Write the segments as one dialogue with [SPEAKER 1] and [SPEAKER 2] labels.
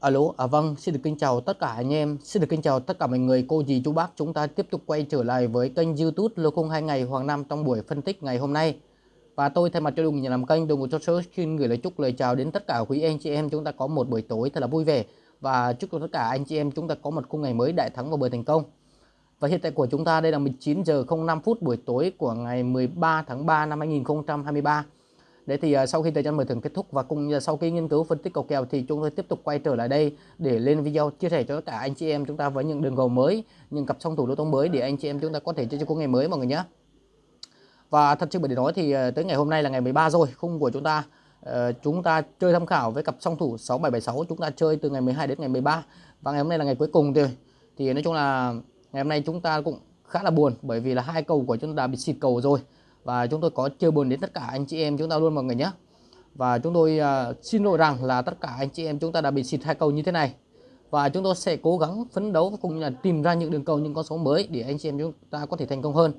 [SPEAKER 1] Alo, à vâng, xin được kính chào tất cả anh em, xin được kính chào tất cả mọi người, cô dì chú bác. Chúng ta tiếp tục quay trở lại với kênh YouTube Lô Khung 2 ngày Hoàng Nam trong buổi phân tích ngày hôm nay. Và tôi thay mặt cho đồng nhà làm kênh đồng cho số xin gửi lời chúc lời chào đến tất cả quý anh chị em chúng ta có một buổi tối thật là vui vẻ và chúc cho tất cả anh chị em chúng ta có một khung ngày mới đại thắng và bờ thành công. Và hiện tại của chúng ta đây là 19 giờ 05 phút buổi tối của ngày 13 tháng 3 năm 2023. Đấy thì uh, sau khi thời gian mở thưởng kết thúc và cùng uh, sau khi nghiên cứu phân tích cầu kèo thì chúng tôi tiếp tục quay trở lại đây để lên video chia sẻ cho tất cả anh chị em chúng ta với những đường cầu mới, những cặp song thủ lô tô mới để anh chị em chúng ta có thể chơi cho cuối ngày mới mọi người nhé. Và thật sự bởi để nói thì uh, tới ngày hôm nay là ngày 13 rồi, khung của chúng ta uh, chúng ta chơi tham khảo với cặp song thủ 6776 chúng ta chơi từ ngày 12 đến ngày 13 và ngày hôm nay là ngày cuối cùng rồi. Thì nói chung là ngày hôm nay chúng ta cũng khá là buồn bởi vì là hai cầu của chúng ta bị xịt cầu rồi và chúng tôi có chia buồn đến tất cả anh chị em chúng ta luôn mọi người nhé. Và chúng tôi uh, xin lỗi rằng là tất cả anh chị em chúng ta đã bị xịt hai cầu như thế này. Và chúng tôi sẽ cố gắng phấn đấu cũng như là tìm ra những đường cầu những con số mới để anh chị em chúng ta có thể thành công hơn.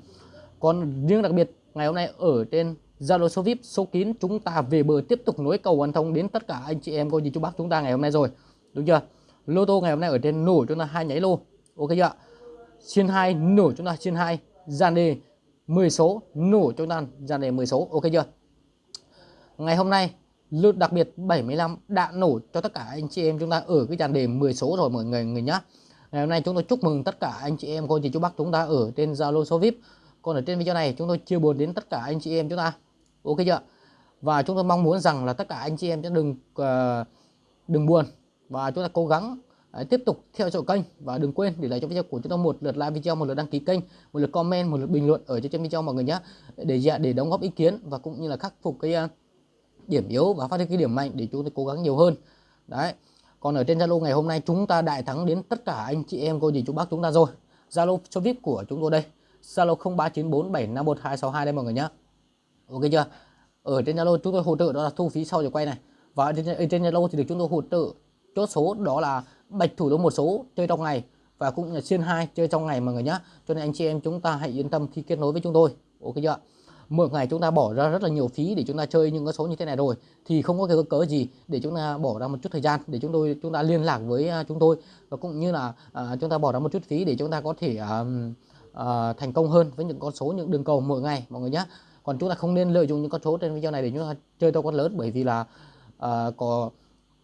[SPEAKER 1] Còn riêng đặc biệt ngày hôm nay ở trên Zalo số VIP số kín chúng ta về bờ tiếp tục nối cầu hoàn thông đến tất cả anh chị em cô dì chú bác chúng ta ngày hôm nay rồi. Đúng chưa? Lô tô ngày hôm nay ở trên nổ chúng ta hai nháy lô. Ok chưa xin hai nổ chúng ta xin hai gian đề 10 số nổ cho nan dàn đề 10 số. Ok chưa? Ngày hôm nay lượt đặc biệt 75 đã nổ cho tất cả anh chị em chúng ta ở cái dàn đề 10 số rồi mọi người người nhá. Ngày hôm nay chúng tôi chúc mừng tất cả anh chị em. Cô chị chú bác chúng ta ở trên Zalo số VIP còn ở trên video này chúng tôi chia buồn đến tất cả anh chị em chúng ta. Ok chưa? Và chúng tôi mong muốn rằng là tất cả anh chị em sẽ đừng uh, đừng buồn. Và chúng ta cố gắng Đấy, tiếp tục theo dõi kênh và đừng quên để lại cho video của chúng tôi một lượt like video, một lượt đăng ký kênh, một lượt comment, một lượt bình luận ở trên video mọi người nhé. Để dạ, để đóng góp ý kiến và cũng như là khắc phục cái à, điểm yếu và phát huy cái điểm mạnh để chúng tôi cố gắng nhiều hơn. Đấy. Còn ở trên Zalo ngày hôm nay chúng ta đại thắng đến tất cả anh chị em cô dì chú bác chúng ta rồi. Zalo cho VIP của chúng tôi đây. Zalo 0394751262 đây mọi người nhé. Ok chưa? Ở trên Zalo chúng tôi hỗ trợ đó là thu phí sau giờ quay này. Và ở trên Zalo thì được chúng tôi hỗ trợ chốt số đó là bạch thủ được một số chơi trong ngày và cũng là xuyên hai chơi trong ngày mọi người nhé cho nên anh chị em chúng ta hãy yên tâm khi kết nối với chúng tôi. Ok chưa mỗi ngày chúng ta bỏ ra rất là nhiều phí để chúng ta chơi những cái số như thế này rồi thì không có cái cớ gì để chúng ta bỏ ra một chút thời gian để chúng tôi chúng ta liên lạc với à, chúng tôi. Và cũng như là à, chúng ta bỏ ra một chút phí để chúng ta có thể à, à, thành công hơn với những con số những đường cầu mỗi ngày mọi người nhé còn chúng ta không nên lợi dụng những con số trên video này để chúng ta chơi to con lớn bởi vì là à, có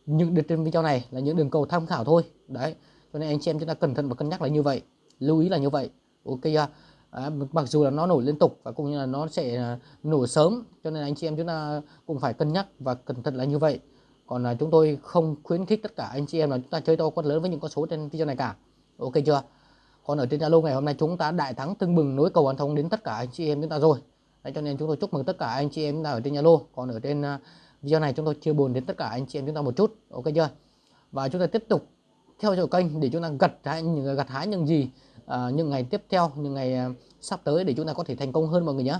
[SPEAKER 1] những đường trên video này là những đường cầu tham khảo thôi. Đấy cho nên anh chị em chúng ta cẩn thận và cân nhắc là như vậy. Lưu ý là như vậy. Ok chưa à, mặc dù là nó nổi liên tục và cũng như là nó sẽ à, nổi nổ sớm cho nên anh chị em chúng ta cũng phải cân nhắc và cẩn thận là như vậy. Còn là chúng tôi không khuyến khích tất cả anh chị em là chúng ta chơi to quất lớn với những con số trên video này cả. Ok chưa? Còn ở trên Zalo ngày hôm nay chúng ta đại thắng tưng bừng nối cầu an thông đến tất cả anh chị em chúng ta rồi. Đấy, cho nên chúng tôi chúc mừng tất cả anh chị em chúng ta ở trên Zalo. Còn ở trên uh, video này chúng tôi chia buồn đến tất cả anh chị em chúng ta một chút. Ok chưa? Và chúng ta tiếp tục theo dõi kênh để chúng ta gặt hái những gặt hái những gì à, những ngày tiếp theo những ngày à, sắp tới để chúng ta có thể thành công hơn mọi người nhé.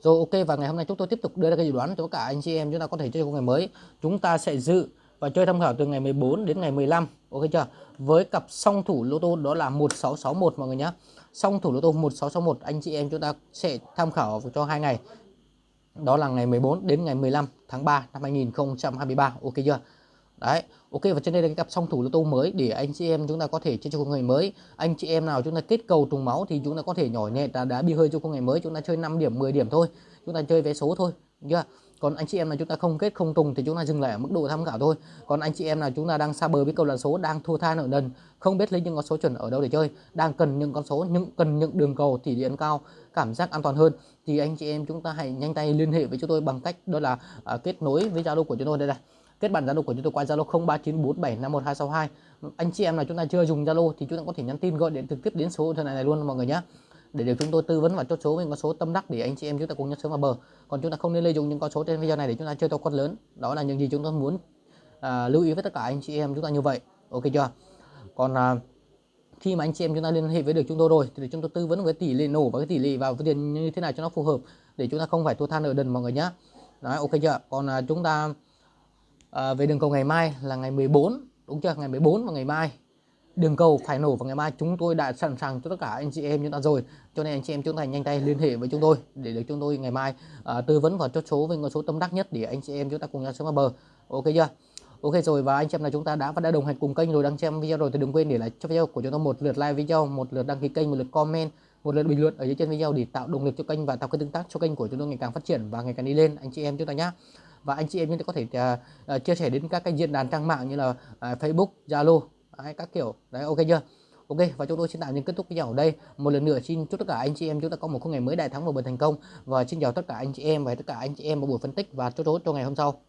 [SPEAKER 1] Rồi ok và ngày hôm nay chúng tôi tiếp tục đưa ra cái dự đoán cho cả anh chị em chúng ta có thể chơi ngày mới. Chúng ta sẽ dự và chơi tham khảo từ ngày 14 đến ngày 15 ok chưa? Với cặp song thủ lô tô đó là 1661 mọi người nhé. Song thủ lô tô 1661 anh chị em chúng ta sẽ tham khảo cho hai ngày đó là ngày 14 đến ngày 15 tháng 3 năm 2023 ok chưa? Đấy ok và trên đây là cái cặp song thủ lô tô mới để anh chị em chúng ta có thể chơi cho con ngày mới. Anh chị em nào chúng ta kết cầu trùng máu thì chúng ta có thể nhỏ nhẹ đá, đá bi hơi cho con ngày mới. Chúng ta chơi 5 điểm 10 điểm thôi. Chúng ta chơi vé số thôi chưa? Còn anh chị em nào chúng ta không kết không tùng thì chúng ta dừng lại ở mức độ tham khảo thôi. Còn anh chị em nào chúng ta đang xa bờ với cầu là số đang thua tha nợ nần không biết lấy những con số chuẩn ở đâu để chơi đang cần những con số những cần những đường cầu thì điện cao cảm giác an toàn hơn. Thì anh chị em chúng ta hãy nhanh tay liên hệ với chúng tôi bằng cách đó là uh, kết nối với Zalo của chúng tôi. Đây này kết bạn Zalo của chúng tôi qua Zalo 0394751262 anh chị em nào chúng ta chưa dùng Zalo thì chúng ta có thể nhắn tin gọi điện trực tiếp đến số này này luôn mọi người nhé để được chúng tôi tư vấn và chốt số với con số tâm đắc để anh chị em chúng ta cùng nhau sớm vào bờ. Còn chúng ta không nên lợi dụng những con số trên video này để chúng ta chơi to con lớn. Đó là những gì chúng tôi muốn à, lưu ý với tất cả anh chị em chúng ta như vậy. Ok chưa? Còn à, khi mà anh chị em chúng ta liên hệ với được chúng tôi rồi thì chúng tôi tư vấn với tỷ lệ nổ và cái tỷ lệ vào tiền như thế nào cho nó phù hợp để chúng ta không phải thua than ở đần mọi người nhé đấy ok chưa? Còn à, chúng ta à, về đường cầu ngày mai là ngày 14 đúng chưa? Ngày 14 và ngày mai đường cầu phải nổ vào ngày mai. Chúng tôi đã sẵn sàng cho tất cả anh chị em chúng ta rồi. Cho nên anh chị em chúng ta nhanh tay liên hệ với chúng tôi để được chúng tôi ngày mai uh, tư vấn và chốt số với con số tâm đắc nhất để anh chị em chúng ta cùng nhau sớm vào bờ. Ok chưa? Ok rồi và anh chị em là chúng ta đã và đã đồng hành cùng kênh rồi. Đăng xem video rồi thì đừng quên để lại cho video của chúng ta một lượt like video, một lượt đăng ký kênh, một lượt comment, một lượt bình luận ở dưới trên video để tạo động lực cho kênh và tạo cái tương tác cho kênh của chúng tôi ngày càng phát triển và ngày càng đi lên. Anh chị em chúng ta nhé. Và anh chị em chúng ta có thể uh, uh, chia sẻ đến các cái diễn đàn trang mạng như là uh, Facebook, Zalo, các kiểu. Đấy, ok chưa? Ok, và chúng tôi xin tạm dừng kết thúc video ở đây. Một lần nữa xin chúc tất cả anh chị em chúng ta có một ngày mới đại thắng và bền thành công và xin chào tất cả anh chị em và tất cả anh chị em vào buổi phân tích và chốt chốt cho ngày hôm sau.